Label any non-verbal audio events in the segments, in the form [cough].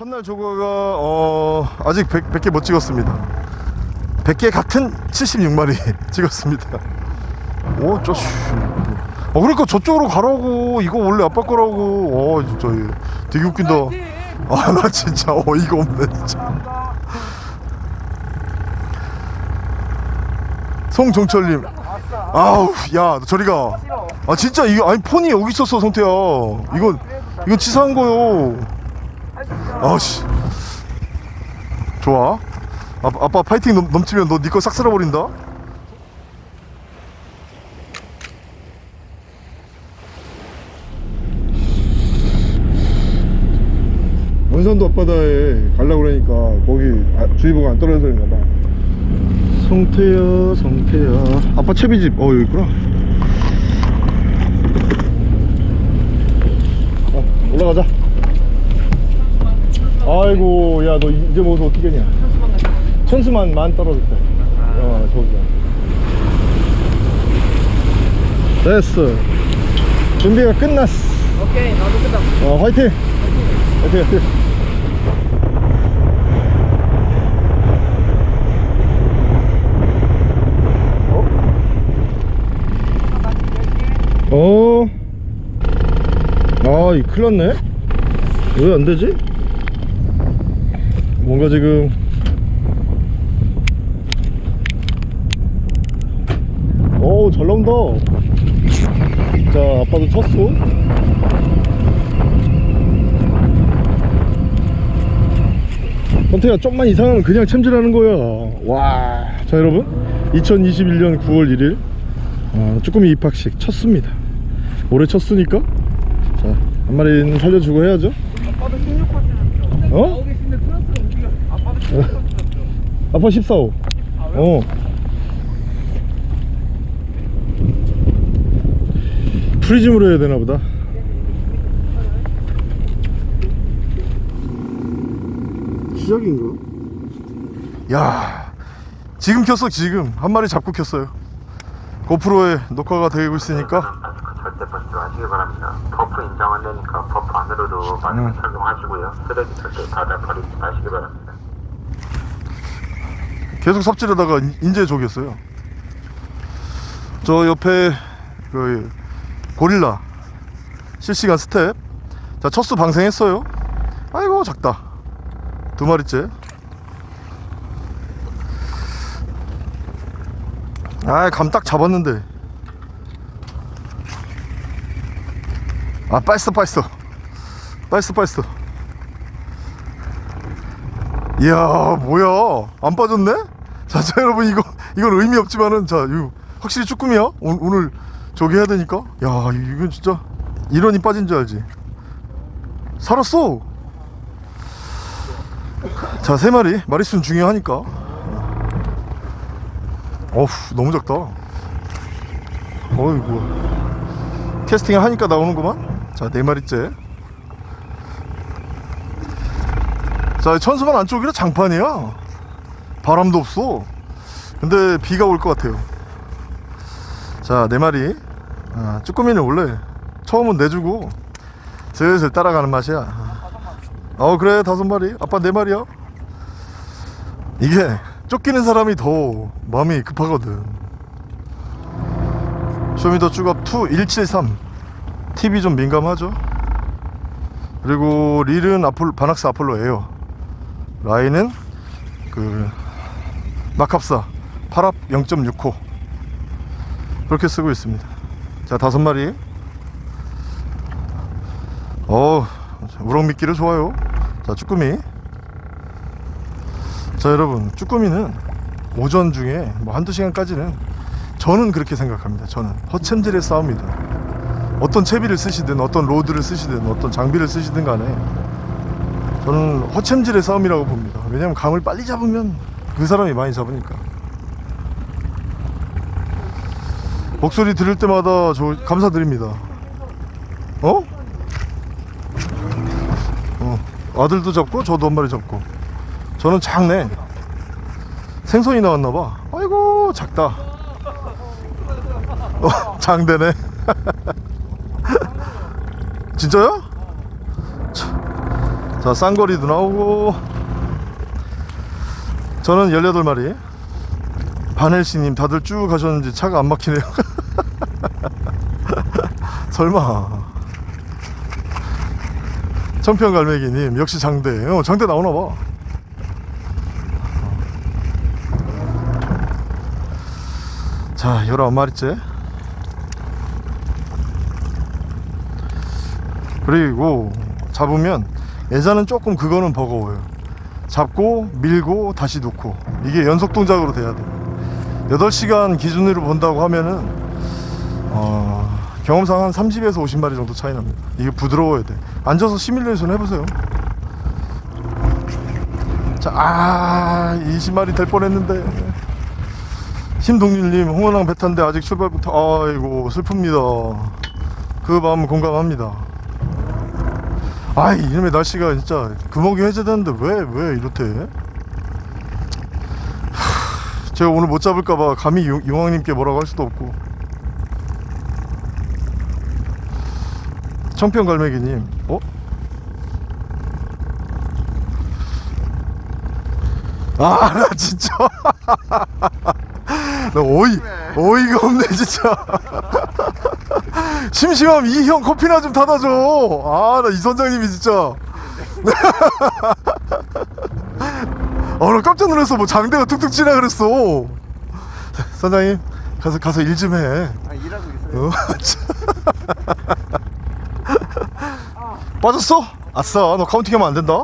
첫날 조과가 어, 아직 100, 100 개 못 찍었습니다. 100개 같은 76마리 [laughs] 찍었습니다. 오 쪼씨 어 그러니까 저쪽으로 가라고. 이거 원래 아빠 거라고. 어 진짜 얘 되게 웃긴다. 아 나 진짜 어이가 없네 진짜. 송종철님. 아우 야너 저리 가 아 진짜 이거 아니 폰이 여기 있었어 성태야. 이건 이건 치사한 거요 아씨. 좋아. 아, 아빠 파이팅 넘, 넘치면 너니거싹 쓸어버린다? 원산도 앞바다에 가려고 그러니까 거기 아, 주의보가 안 떨어져서 그런가 봐. 성태야 성태야. 아빠 채비집 어 여기 있구나. 어, 올라가자 아이고 야 너 이제 모서 어떻게 했냐? 천수만 만 떨어졌다 어 저기야 됐어. 준비가 끝났어. 오케이 나도 끝났어. 어 화이팅! 화이팅 화이팅. 어? 아, 이 큰일 났네? 왜 안 되지? 뭔가 지금 어우 잘 나온다. 자 아빠도 쳤어. 선태야 좀만 이상하면 그냥 챔질하는 거야. 와 자 여러분. 2021년 9월 1일. 어, 쭈꾸미 입학식 쳤습니다. 올해 쳤으니까. 자 한 마리는 살려주고 해야죠. 아빠도 16번 어? 16번 [laughs] 아빠 14호 어 프리즘으로 해야 되나 보다 시작인가? 야 지금 켰어 지금 한 마리 잡고 켰어요 고프로에 녹화가 되고 있으니까 절대 버스로 하시기 바랍니다. 버프 인정 안 되니까 버프 안으로도 마스크 음. 착용하시고요. 쓰레기 절대 바다 버리지 마시기 바랍니다. 계속 삽질하다가 인- 인제 조겼어요. 저 옆에 그 고릴라 실시간 스텝. 자 첫수 방생했어요. 아이고 작다. 두 마리째. 아 감 딱 잡았는데. 아 빠있어 빠있어. 빠있어 빠있어. 이야 뭐야? 안 빠졌네? 자, 자 여러분 이거 이건 의미 없지만은 자 이거 확실히 쭈꾸미야 오, 오늘 저기 해야 되니까. 야 이건 진짜 이런이 빠진 줄 알지. 살았어. 자 세 마리. 마리수는 중요하니까. 어후 너무 작다. 어이구. 캐스팅을 하니까 나오는구만. 자 네 마리째. 자 천수만 안쪽이라 장판이야 바람도 없어. 근데 비가 올 것 같아요. 자 네 마리. 아, 쭈꾸미는 원래 처음은 내주고 슬슬 따라가는 맛이야. 어 그래 다섯 마리. 아빠 네 마리야. 이게 쫓기는 사람이 더 마음이 급하거든. Show Me the 쭈갑 2 173 TV 좀 민감하죠? 그리고 릴은 아폴, 바낙스 아폴로 에어 라인은 그 마캅사 8합 0.6호. 그렇게 쓰고 있습니다. 자 다섯 마리. 어 우럭 미끼를 좋아요. 자 쭈꾸미. 자 여러분 쭈꾸미는 오전 중에 뭐 한두 시간까지는 저는 그렇게 생각합니다. 저는 허챔질의 싸움이다 어떤 채비를 쓰시든 어떤 로드를 쓰시든 어떤 장비를 쓰시든 간에 저는 허챔질의 싸움이라고 봅니다. 왜냐면 감을 빨리 잡으면 그 사람이 많이 잡으니까. 목소리 들을 때마다 저 감사드립니다. 어? 어 아들도 잡고 저도 한 마리 잡고. 저는 작네. 생선이 나왔나봐. 아이고 작다. 어 [laughs] 장대네. [laughs] 진짜요? 자 쌍거리도 나오고 저는 18마리. 반헬씨님 다들 쭉 가셨는지 차가 안 막히네요. [laughs] 설마. 청평갈매기님 역시 장대. 어 장대 나오나봐. 자 19마리째. 그리고 잡으면 예자는 조금 그거는 버거워요 잡고 밀고 다시 놓고. 이게 연속 동작으로 돼야 돼. 8시간 기준으로 본다고 하면은 어, 경험상 한 30에서 50마리 정도 차이 납니다. 이게 부드러워야 돼. 앉아서 시뮬레이션 해보세요. 자, 아 20마리 될 뻔했는데. 심동률님 홍원항 배 탄데 아직 출발부터 아이고 슬픕니다. 그 마음 공감합니다 아이 이놈의 날씨가 진짜 금옥이 해제되는데 왜 왜 이렇대? 하, 제가 오늘 못 잡을까봐 감히 용- 용왕님께 뭐라고 할 수도 없고. 청평갈매기님 어? 아 나 진짜. [laughs] 나 어이 어이가 없네 진짜 심심하면 이형 커피나 좀 타다 줘. 아, 나 이 선장님이 진짜. [laughs] 어, 나 깜짝 놀랐어. 뭐 장대가 툭툭 치나 그랬어. 선장님, 가서 가서 일 좀 해. 아 일하고 있어요 어? [laughs] 빠졌어? 아싸, 너 카운팅하면 안 된다.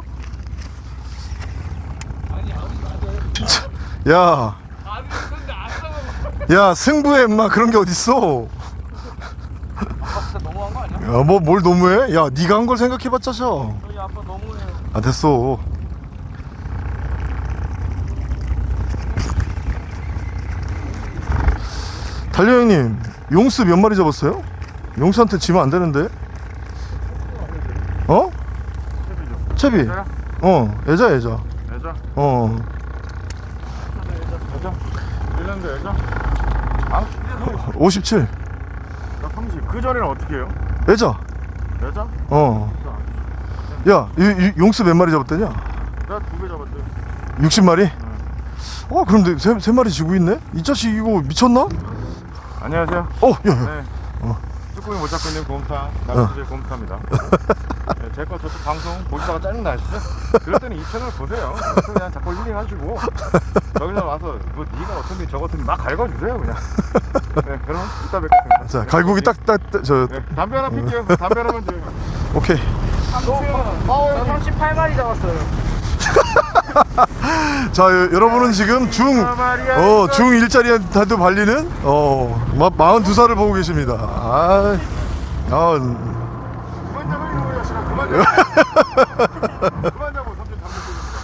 야, 야 승부에 임마 그런 게 어딨어? 아빠 진짜 너무한 거 아니 야? 야, 뭐 뭘 너무해? 야, 네가 한 걸 생각해봤자 셔. 저희 아빠 너무해요 아 됐어 달려 형님 용스 몇 마리 잡았어요? 용스한테 지면 안 되는데 어? 채비 애자야? 어 애자 애자 애자? 어 애자? 1년도 애자? 아? 57. 나 30. 그 전에는 어떻게 해요? 애자 애자? 어 야, 이, 이 용스 몇 마리 잡았대냐? 내가 두개 잡았대. 60마리? 어, 그럼 내 세, 세 마리 지고 있네? 이 자식 이거 미쳤나? 안녕하세요. 어, 야, 야. 네. 어. 쭈꾸미 못 잡고 있는 곰탕. 남수의 곰탕입니다. [laughs] 네, 제거 저쪽 방송 보시다가 짜증나 시죠? 그럴 때는 이 채널 보세요. 그냥 자꾸 힐링하시고 [laughs] 여기서 와서 뭐 네가 어떤지 저것든지 막 갈궈주세요 그냥. [laughs] 네, 그럼 이따 뵙겠습니다. 자, 갈고기 딱, 딱, 딱, 저, 네, 담배 하나 필게요. 담배 하나만 줘요. 오케이. 저 38마리 잡았어요 [laughs] 자 여, 여러분은 지금 중 어, 중 일자리한테도 발리는 어, 마, 42살을 보고 계십니다. 아, 아, 그만 이놈의 자식아. 그만. 그만 잡아. 삼촌 담배 피우니까.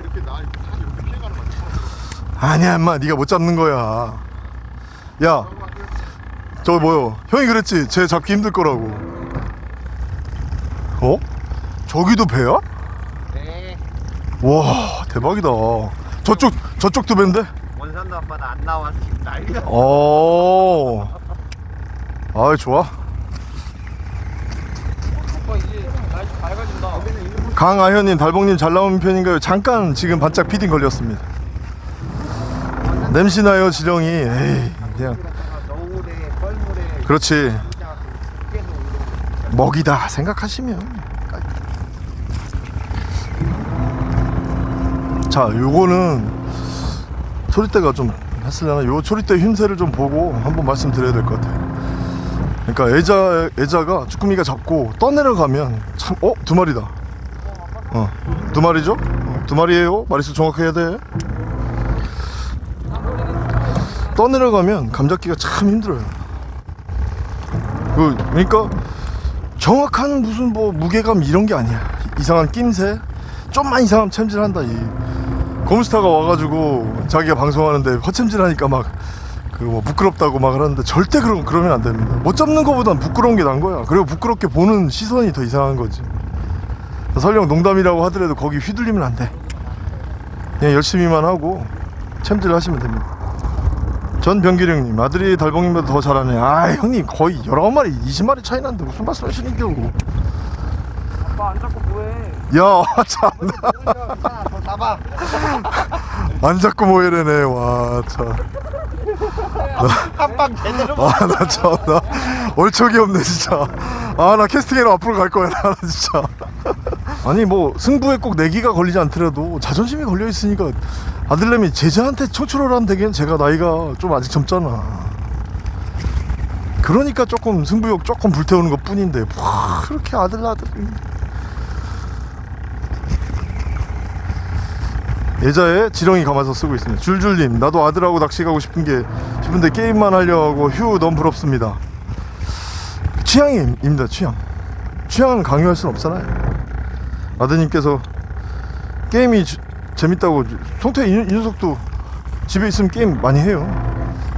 이렇게 나 이렇게 피해가는 거야. 아니야, 임마, 네가 못 잡는 거야. 야, 저 뭐요? 형이 그랬지, 쟤 잡기 힘들 거라고. 어? 저기도 배야? 네 와, 대박이다. 저쪽 저쪽도 배인데? 원산도 아빠는 안 나와서 지금 난리가 어. 아, 좋아. 강아현님, 달봉님 잘 나오는 편인가요? 잠깐 지금 반짝 피딩 걸렸습니다. 냄새나요, 지렁이. 에이, 그냥. 그렇지. 먹이다 생각하시면. 자, 요거는 소리대가 좀 했으려나? 요 소리대 힘새를 좀 보고 한번 말씀드려야 될 것 같아요. 그러니까 애자 애자가 쭈꾸미가 잡고 떠내려가면 참 어? 두 마리다. 어. 두 마리죠? 어, 두 마리예요. 마리수 정확해야 돼. 떠내려가면 감 잡기가 참 힘들어요. 그 그러니까 정확한 무슨 뭐 무게감 이런 게 아니야. 이상한 낌새 좀만 이상하면 챔질한다 이. 검스타가 와가지고 자기가 방송하는데 허챔질하니까 막 그 뭐 부끄럽다고 막 하는데 절대 그런 그러면 안 됩니다. 못 잡는 거보단 부끄러운 게 난 거야. 그리고 부끄럽게 보는 시선이 더 이상한 거지. 설령 농담이라고 하더라도 거기 휘둘리면 안 돼. 그냥 열심히만 하고 챔질 하시면 됩니다. 전 병기령님 아들이 달봉님보다 더 잘하네. 아 형님 거의 19마리 20마리 차이 나는데 무슨 말씀 하시는 겨 아빠 안 잡고 뭐해? 야 [laughs] 참나 잡아. 안 잡고 모이래네 와참 한방 제대로. 아나 참나 얼척이 없네 진짜 아 나 캐스팅해로 앞으로 갈 거야 나 진짜 아니 뭐 승부에 꼭 내기가 걸리지 않더라도 자존심이 걸려 있으니까 아들내미 제자한테 하면 되긴 제가 나이가 좀 아직 젊잖아 그러니까 조금 승부욕 조금 불태우는 것 뿐인데 와 그렇게 아들 아들 예자에 지렁이 감아서 쓰고 있습니다. 줄줄님, 나도 아들하고 낚시 가고 싶은 게 싶은데 게임만 하려고 휴 너무 부럽습니다. 취향입니다. 취향. 취향은 강요할 수는 없잖아요. 아드님께서 게임이 주- 재밌다고 송태 이, 이 녀석도 집에 있으면 게임 많이 해요.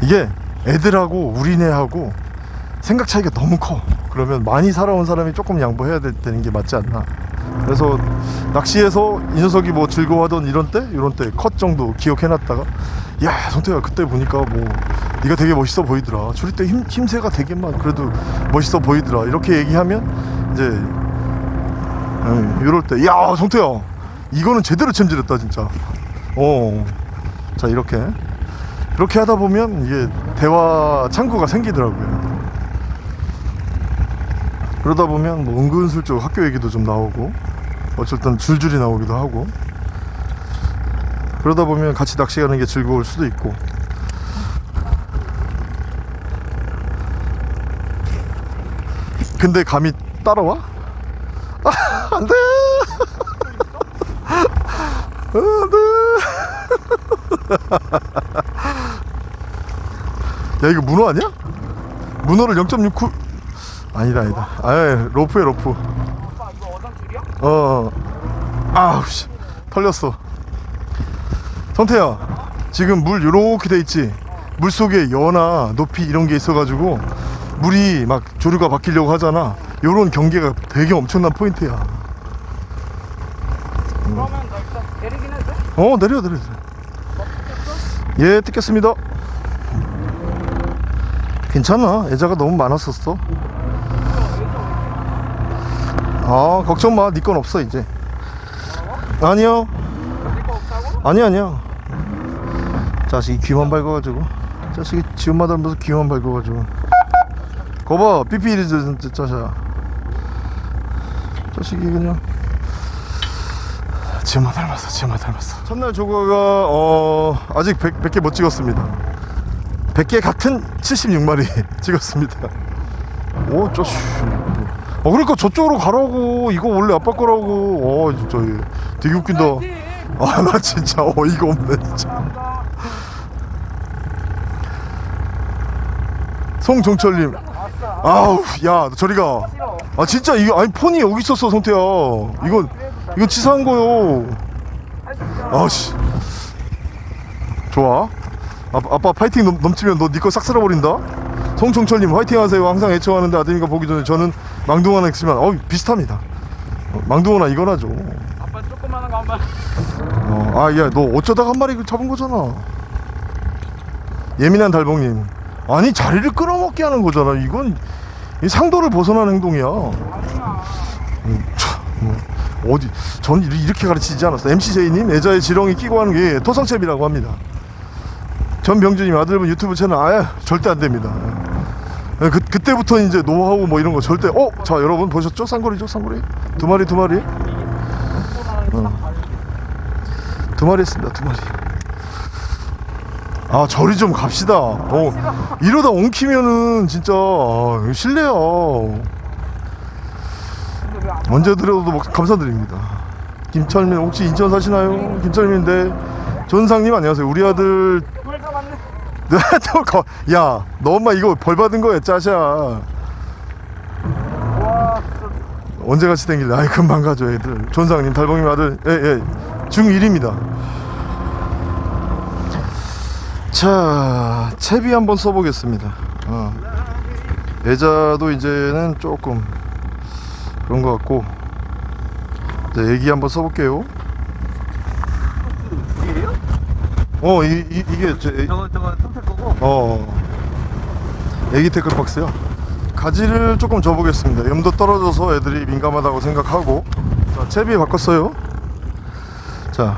이게 애들하고 우리네하고 생각 차이가 너무 커. 그러면 많이 살아온 사람이 조금 양보해야 되- 되는 게 맞지 않나. 그래서 낚시에서 이 녀석이 뭐 즐거워하던 이런 때 이런 때 컷 정도 기억해놨다가 야 성태가 그때 보니까 뭐 네가 되게 멋있어 보이더라 줄일 때 힘, 힘새가 되게만 그래도 멋있어 보이더라 이렇게 얘기하면 이제 음, 이럴 때 야 성태야 이거는 제대로 챔질했다 진짜. 어자 이렇게. 그렇게 하다 보면 이게 대화 창구가 생기더라고요. 그러다 보면 뭐 은근슬쩍 학교 얘기도 좀 나오고 어쨌든 줄줄이 나오기도 하고. 그러다 보면 같이 낚시 가는 게 즐거울 수도 있고. 근데 감이 따라와? 아, 안돼 안돼 [laughs] 야 이거 문어 아니야? 문어를 0.69 아니다 아니다. 아 로프에 로프. 줄이야? 어. 아우 씨. 털렸어. 성태야 지금 물 요렇게 돼 있지? 물 속에 연화 높이 이런 게 있어 가지고 물이 막 조류가 바뀌려고 하잖아. 요런 경계가 되게 엄청난 포인트야 그러면 나 일단 내리긴 해도 돼? 어 내려 내려 내려. 예 뜯겠습니다. 괜찮아. 애자가 너무 많았었어. 아 걱정 마네 건 없어 이제. 아니요? 아니 아니야. 자식이 귀만 밝아가지고. 자식이 지엄마 닮아서 귀만 밝아가지고. 거봐 삐삐리 진짜 자샤 자식이 그냥 지엄마 닮았어 지엄마 닮았어. 첫날 조과가 어 아직 100, 100 개 못 찍었습니다. 100개 같은 76마리 [laughs] 찍었습니다. 오 저씨. 어 그러니까 저쪽으로 가라고. 이거 원래 아빠 거라고. 어 진짜 얘 되게 웃긴다. 아 나 진짜 어이가 없네 진짜. 송종철님. 아우 야 저리 가. 싫어. 아 진짜 이거 아니 폰이 여기 있었어 성태야. 이건 이건 치사한 거요 있잖아. 아씨 좋아 아, 아빠 파이팅 넘, 넘치면 너네거싹 쓸어버린다 송종철님 화이팅 하세요 항상 애청하는데 아드님과 보기 전에 저는 망둥어나 했지만 어 비슷합니다 어, 망둥어나 이거나 죠 아빠 조그마한 거한 번. 어, 아, 야, 너 어쩌다가 한 마리 잡은 거잖아. 예민한 달봉님. 아니, 자리를 끌어먹게 하는 거잖아. 이건 이 상도를 벗어난 행동이야. 아니야. 음, 참, 뭐, 어디, 전 이렇게 가르치지 않았어. MCJ님, 애자에 지렁이 끼고 하는 게 토성채비라고 합니다. 전병준님, 아들분 유튜브 채널, 아 절대 안 됩니다. 예, 그, 그때부터 이제 노하우 뭐 이런 거 절대, 어? 자, 여러분 보셨죠? 쌍거리죠, 쌍거리? 두 마리, 두 마리. 어. 두 마리 했습니다 두 마리 아 저리 좀 갑시다 어 이러다 엉키면은 진짜 아, 실례야 언제 뭐 감사드립니다. 김철민 혹시 인천 사시나요? 김철민인데 전상님 안녕하세요. 우리 아들. 물 잡았네. [laughs] 야너 엄마 이거 벌 받은 거야 짜샤. 언제 같이 댕길래? 아이 금방 가죠 애들. 전상님 달봉님 아들. 예 예. 중1입니다. 자 채비 한번 써보겠습니다. 어. 애자도 이제는 조금 그런 것 같고. 자 애기 한번 써볼게요. 이게요? 어 이, 이, 이게 제, 애- 저거 저거 틈새 거고. 어 애기 태클 박스야 가지를 조금 줘보겠습니다. 염도 떨어져서 애들이 민감하다고 생각하고. 자 채비 바꿨어요. 자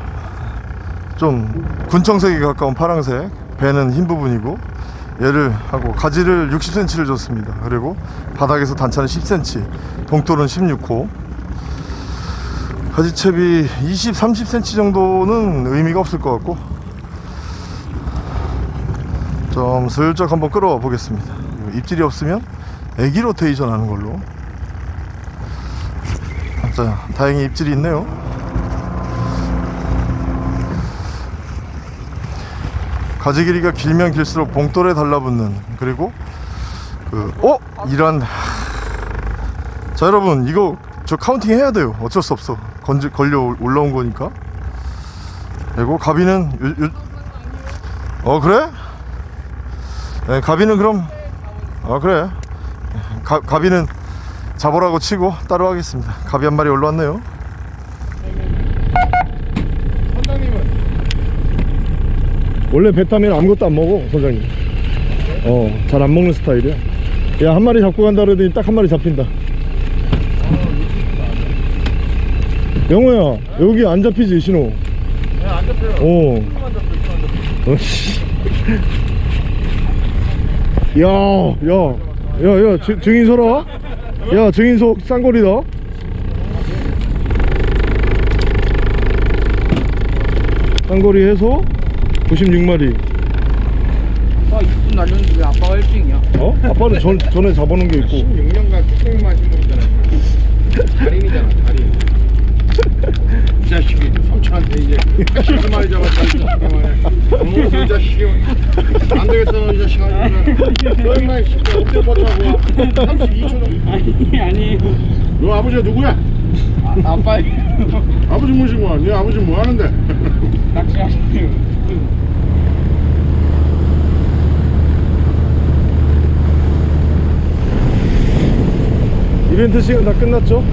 좀 군청색에 가까운 파랑색. 배는 흰 부분이고 얘를 하고 가지를 60cm를 줬습니다. 그리고 바닥에서 단차는 10cm 동돌은 16호. 가지채비 20, 30cm 정도는 의미가 없을 것 같고 좀 슬쩍 한번 끌어와 보겠습니다. 입질이 없으면 애기 로테이션 하는 걸로. 자 다행히 입질이 있네요 가지 길이가 길면 길수록 봉돌에 달라붙는 그리고 그 어? 이런 자 여러분 이거 저 counting 해야 돼요. 어쩔 수 없어. 건지, 걸려 올라온 거니까. 그리고 갑이는 요, 요, 어 그래? 네, 갑이는 그럼 아 그래. 갑, 갑이는 잡으라고 치고 따로 하겠습니다. 갑이 한 마리 올라왔네요 선장님은 원래 배 타면 아무것도 안 먹어 선장님. 어 잘 안 먹는 스타일이야. 야 한 마리 잡고 간다 그러더니 딱 한 마리 잡힌다. 영호야 여기 안 잡히지 신호? 네안 잡혀요. 어. 어, 씨. 야, 야, 야, 야, 증- 증인 서라. 야, 증인석 쌍거리다. 쌍거리 해서 96마리. 아빠 6분 날렸는데 왜 아빠가 1등이야? 어? 아빠는 전, 전에 잡아놓은 게 있고. 16년간 뚝배기 마신 분이잖아 달인이잖아 달인 이 자식이 삼촌한테 이제 80마리 잡았다 이 자식이 말이야 이 자식이 안 되겠다 너이 자식아 너 인마 이 새끼 어떻게 버텨고 32초 정도 아니 아니 너 아버지가 누구야? 아, 아빠 아버지 모시고 와. 네 아버지 뭐 하는데? 낚시하시네요 이벤트 시간 다 끝났죠?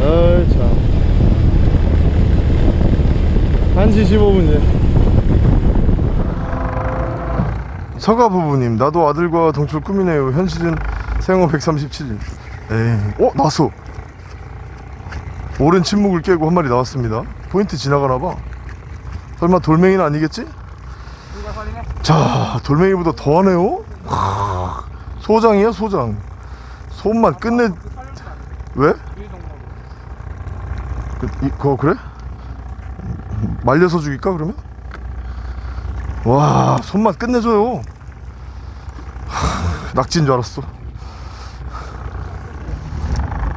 아이 참. 1시 15분 이제. 서가 부부님 나도 아들과 동출 꿈이네요. 현실은 생후 137일. 에이 어? 나왔어. 오랜 침묵을 깨고 한 마리 나왔습니다. 포인트 지나가나봐 설마 돌멩이는 아니겠지? 자 돌멩이보다 더하네요 하, 소장이야 소장 손만 끝내 왜? 이, 그거 그래? 말려서 죽일까 그러면? 와 손맛 끝내줘요 하, 낙지인 줄 알았어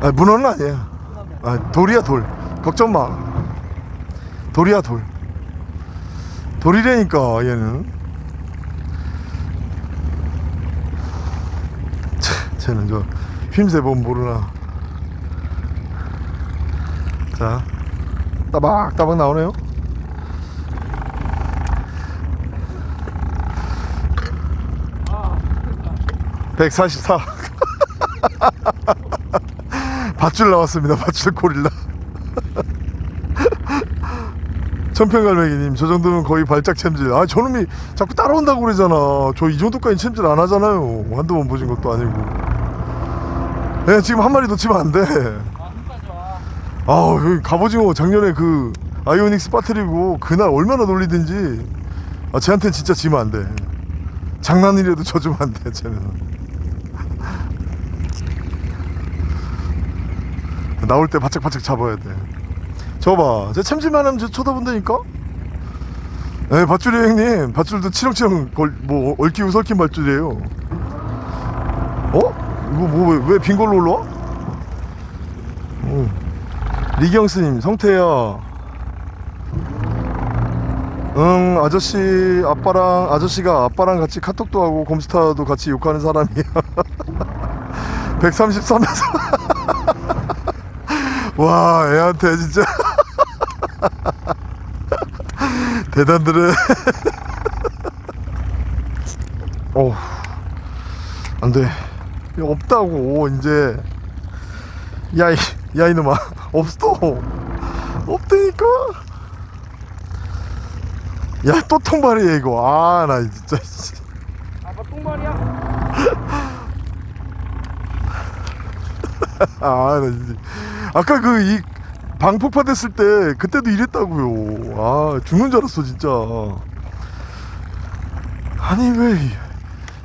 아 문어는 아니야 아, 돌이야 돌 걱정 마 돌이야 돌 돌이라니까 얘는. 차, 쟤는 저 휘임새 보면 모르나. 자 따박따박 나오네요. (144) [laughs] 밧줄 나왔습니다. 밧줄 고릴라 천평갈매기님 저 정도면 거의 발작 챔질. 아 저놈이 자꾸 따라온다고 그러잖아. 저 이 정도까지 챔질 안 하잖아요. 한두 번 보신 것도 아니고. 야, 지금 한 마리 놓치면 안돼. 아 아우 여기 갑오징어 작년에 그 아이오닉스 빠뜨리고 그날 얼마나 놀리든지. 아 쟤한텐 진짜 지면 안돼. 장난이라도 쳐주면 안돼 쟤는. [laughs] 나올 때 바짝바짝 잡아야 돼 저봐 쟤 참질만 하면 저 쳐다본다니까? 네 밧줄이에요 형님. 밧줄도 치렁치렁 걸, 뭐 얽히고 설킨 밧줄이에요. 어? 이거 뭐왜빈 걸로 올라와? 응. 리경스님 성태야. 응 아저씨 아빠랑 아저씨가 아빠랑 같이 카톡도 하고 곰스타도 같이 욕하는 사람이야. [laughs] 133에서. [laughs] 와 애한테 진짜 대단들은. [laughs] 어우. 안돼. 없다고 이제. 야이 야 이놈아. [laughs] 없어. 없다니까. 야 또 통발이야 이거. 아 나 진짜 씨. 아빠 똥말이야? [laughs] 아, 나 진짜. 아까 그 이 방폭파 됐을 때 그때도 이랬다고요. 아, 죽는 줄 알았어, 진짜. 아니 왜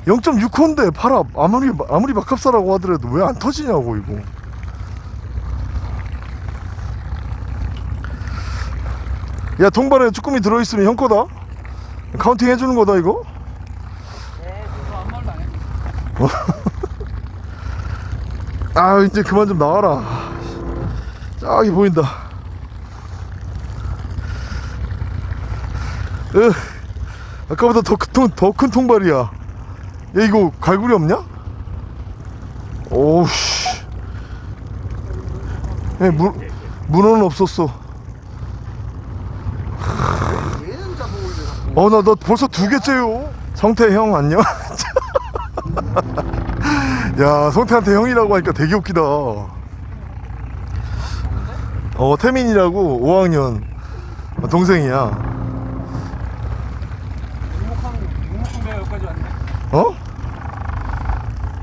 0.6호인데 팔아 아무리 아무리 막합사라고 하더라도 왜 안 터지냐고 이거. 야 통발에 쭈꾸미 들어있으면 형 거다. counting 해주는 거다 이거. 네, 저도 아무 말도 안 했어. [laughs] 아 이제 그만 좀 나와라 저기 보인다. 으, 아까보다 더큰 통발이야. 야 이거 갈고리 없냐? 오우씨. 야, 문, 문어는 없었어. 어나 너 벌써 두 개째요. 성태 형 안녕. [laughs] 야 성태한테 형이라고 하니까 되게 웃기다 어 태민이라고 5학년 동생이야. 어?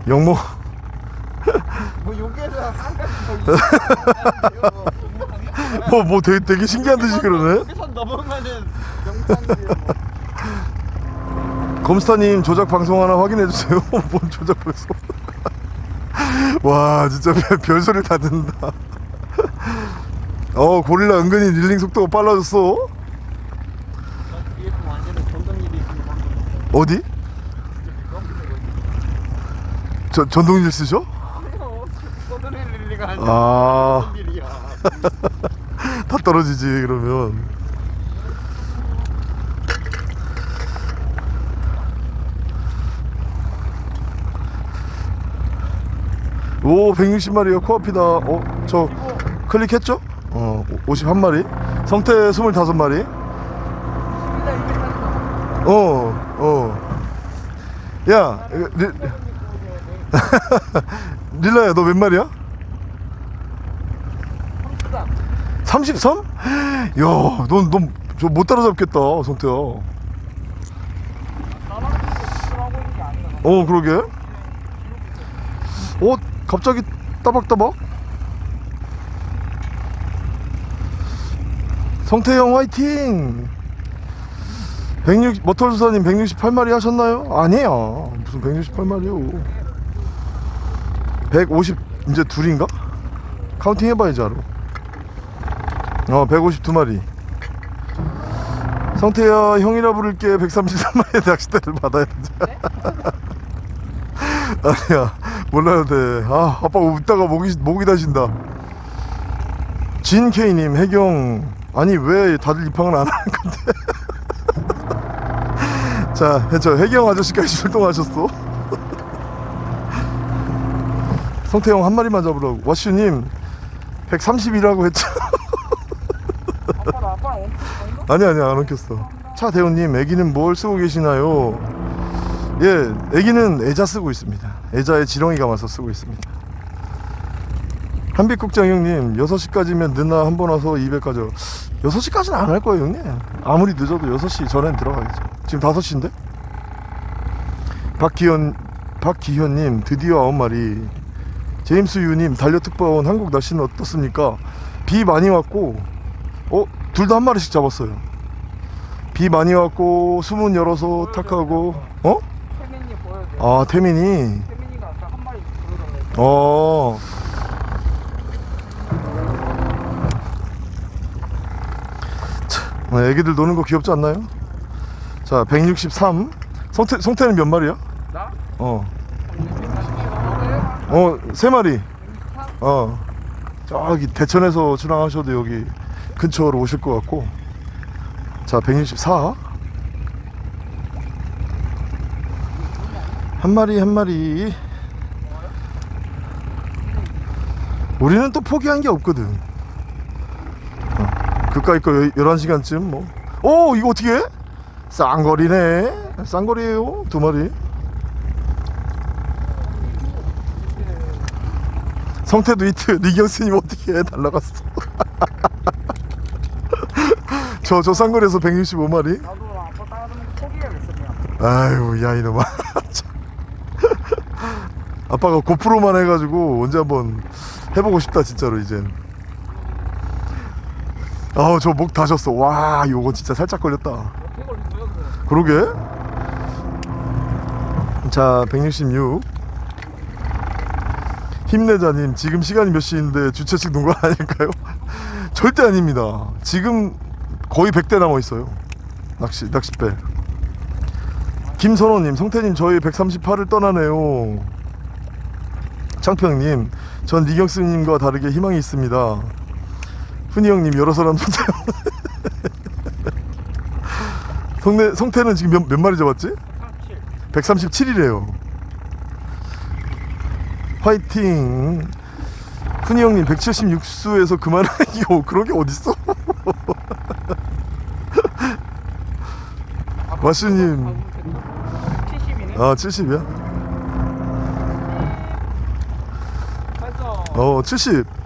영모 [laughs] 뭐 여기에서 한까지 뭐, 뭐 되게, 되게 신기한 듯이 그러네 [laughs] 영상이에요. 검스타님 조작 방송 하나 확인해주세요 [laughs] 뭔 조작 방송 와 진짜 별, 별소리 다 듣는다 어 고릴라 은근히 릴링 속도가 빨라졌어. 어디? 저, 전동일 쓰셔? 아. [laughs] 다 떨어지지 그러면 오 160마리가 코앞이다 어? 저 클릭했죠? 어 51마리 성태 25마리 일단 이렇게 하는 어, 어. 야, 리, [laughs] 릴라야, 너 몇 마리야? 거. 33? 야, 넌, 넌, 저못 따라잡겠다, 성태야. 어. 그러게. 어, 갑자기 따박따박? 성태 형 화이팅! 160, 머털수사님 168마리 하셨나요? 아니에요. 무슨 168마리요. 150, 이제 둘인가? counting 해봐야지, 알아. 어, 152마리. 성태야, 형이라 부를게 133마리의 낚싯대를 받아야 돼. [laughs] 아니야, 몰라도 돼. 아, 아빠 웃다가 목이, 목이 다신다. 진케이님, 해경. 아니, 왜 다들 입항을 안 하는 건데? [laughs] 자, 저 해경 아저씨까지 출동하셨어. [laughs] 성태형 한 마리만 잡으라고. 와슈님 130이라고 했죠. [laughs] 아니 아니 안 엉켰어. 차 대우님, 애기는 뭘 쓰고 계시나요? 예, 애기는 애자 쓰고 있습니다. 애자에 지렁이 감아서 쓰고 있습니다. 한빛국장 형님, 6시까지면 늦나 한 번 와서 200까지. 6시까지는 안 할 거예요, 형님. 아무리 늦어도 6시 전엔 들어가야죠. 지금 5시인데? 박기현, 박기현님, 드디어 9마리. 제임스 유님, 달려특파원 한국 날씨는 어떻습니까? 비 많이 왔고, 어? 둘 다 한 마리씩 잡았어요. 비 많이 왔고, 수문 열어서 탁하고, 어? 태민이 보여줘. 아, 태민이. 태민이가 아까 한 마리 보여달래. 어. 참, 어, 애기들 노는 거 귀엽지 않나요? 자, 163. 성태, 성태는 몇 마리야? 나? 어. 어, 세 마리. 어. 저기 대천에서 출항하셔도 여기 근처로 오실 것 같고. 자, 164. 한 마리 한 마리. 우리는 또 포기한 게 없거든. 어, 그까이 거 11시간쯤 뭐. 오, 이거 어떻게 해? 쌍거리네. 쌍거리에요. 두 마리. 성태도 이트 리경스님 어떻게 해? 날라갔어. [laughs] 저, 저 쌍거리에서 165마리. 나도 아빠 따라하는 거 포기해야겠어 그냥. 아유, 야, 이놈아. 참. [laughs] 아빠가 고프로만 해가지고 언제 한번 해보고 싶다 진짜로 이젠 아우 저 목 다셨어. 와 요거 진짜 살짝 걸렸다? 그러게. 자 166 힘내자님 지금 시간이 몇 시인데 주최 측 농가 아닐까요? 절대 아닙니다. 지금 거의 100대 남아 있어요. 낚시 낚싯배. 김선호님 성태님 저희 138을 떠나네요. 창평님 전 니경스님과 다르게 희망이 있습니다 훈이 형님 여러 사람 성태, 성태는 지금 몇, 몇 마리 잡았지? 137이래요 화이팅 훈이 형님 176수에서 그만하기요 그런 게 어딨어 마슈님 70이네. 아 70이야? 했어. 어, 70.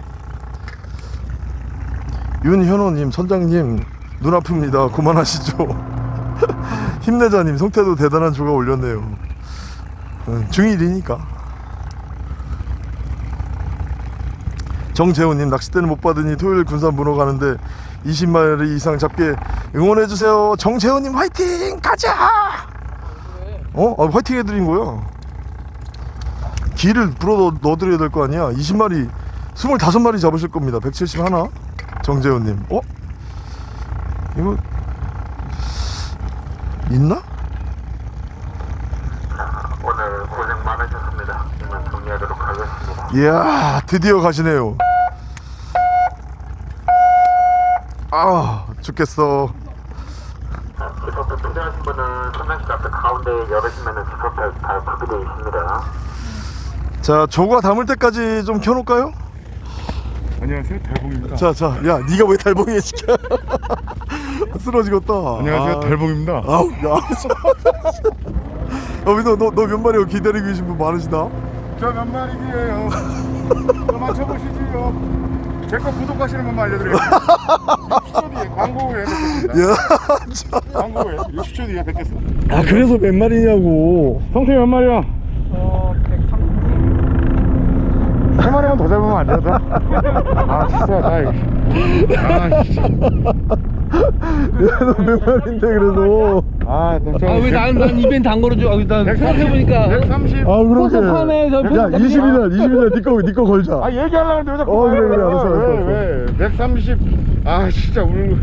윤현호님, 선장님, 눈 아픕니다. 그만하시죠. [laughs] 힘내자님, 성태도 대단한 조가 올렸네요. 응, 중1이니까. 정재훈님, 낚싯대는 못 받으니 토요일 군산 문어 가는데 20마리 이상 잡게 응원해주세요. 정재훈님, 화이팅! 가자! 어? 아, 화이팅 해드린 거야. 기를 불어 넣- 넣어드려야 될 거 아니야 20마리 25마리 잡으실 겁니다 171 정재훈님 어? 이거 있나? 오늘 고생 많으셨습니다. 이만 정리하도록 하겠습니다. 이야 드디어 가시네요 아 죽겠어 지퍼표 필요하신 분은 선명식 앞에 가운데 열으시면 지퍼표 다 구비되어 있습니다. 자 조가 담을 때까지 좀 켜놓을까요? 안녕하세요 달봉입니다. 자자 야 네가 왜 달봉이에 시켜 [laughs] 쓰러지겠다. 안녕하세요 아, 달봉입니다. 아우 야. [laughs] 어, 너너 너 몇 마리 기다리고 계신 분 많으시다. 저 몇 마리기예요? 저 맞춰보시지요. 제거 구독하시는 분만 알려드려요 60초 뒤에 광고 후에 뵙겠습니다. 야 광고 후에 60초 뒤에 뵙겠습니다. 아 그래서 몇 마리냐고. 성태 몇 마리야? 어, 130. 세 마리만 더 잡으면 안 되나? 아 진짜 나 이거 아 진짜 야너 몇 마리인데 그래도 아 진짜 아왜 나는 난 이벤트 안 걸어줘? 아, 난 생각해보니까 130 아 그러게 야 포섭 20일 날 20일 날 니꺼 니꺼 걸자 아 얘기하려고 했는데 왜 자꾸 어, 그래, 그래, 알았어, 해? 알았어, 왜, 왜? 130, 아, 진짜 오늘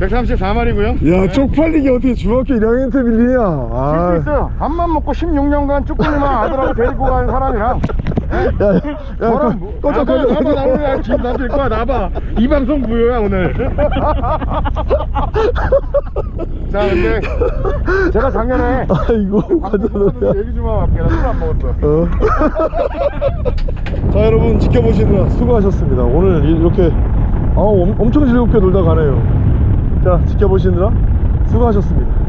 134마리고요. 야 쪽팔리게 어떻게 중학교 1학년 때 밀리냐 수 아, 있어요. 밥만 먹고 16년간 쭈꾸미만 아들하고 데리고 간 사람이랑. 야, 야, 저랑 뭐- 나봐, 나봐, 지금 나들 거야, 나봐. 이 방송 무효야, 오늘. [laughs] 자, 근데 제가 작년에 아이고 가자노야 끝나고 얘기 좀 하고 갈게. 나술안 먹었어. 어. [laughs] 자 여러분 지켜보시느라 수고하셨습니다 오늘 이렇게 아, 엄, 엄청 즐겁게 놀다 가네요 자 지켜보시느라 수고하셨습니다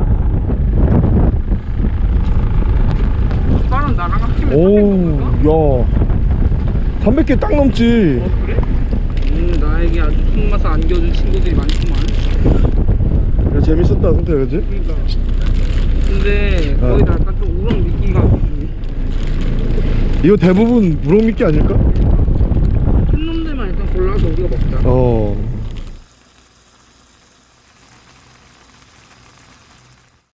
합치면 오야 300개 딱 넘지 어, 그래? 음, 나에게 아주 속맛을 안겨준 친구들이 많구만. 야, 재밌었다 성태 그지? 그러니까. 근데 어. 거의 다 약간 좀 우렁 느낌가 이거 대부분 무럭미끼 아닐까? 큰 놈들만 일단 골라서 우리가 먹자. 어